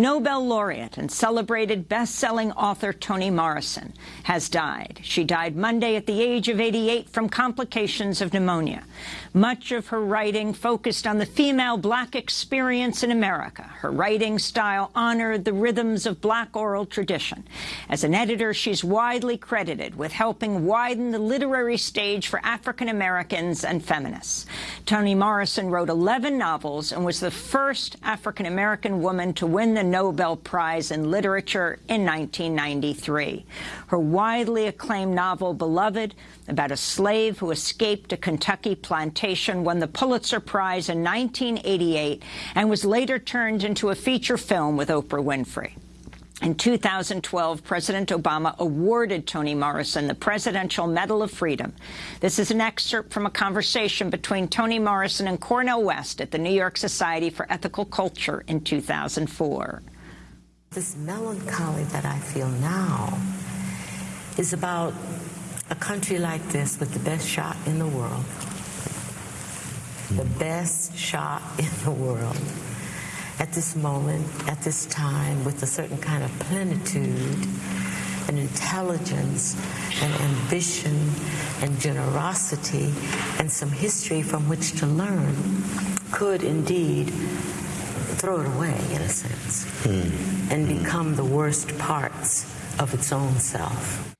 Nobel laureate and celebrated best-selling author Toni Morrison has died. She died Monday at the age of 88 from complications of pneumonia. Much of her writing focused on the female black experience in America. Her writing style honored the rhythms of black oral tradition. As an editor, she's widely credited with helping widen the literary stage for African Americans and feminists. Toni Morrison wrote 11 novels and was the first African American woman to win the Nobel Prize in Literature in 1993. Her widely acclaimed novel, Beloved, about a slave who escaped a Kentucky plantation, won the Pulitzer Prize in 1988 and was later turned into a feature film with Oprah Winfrey. In 2012, President Obama awarded Toni Morrison the Presidential Medal of Freedom. This is an excerpt from a conversation between Toni Morrison and Cornel West at the New York Society for Ethical Culture in 2004. This melancholy that I feel now is about a country like this with the best shot in the world. The best shot in the world at this moment, at this time, with a certain kind of plenitude and intelligence and ambition and generosity and some history from which to learn, could indeed throw it away, in a sense, mm. and become the worst parts of its own self.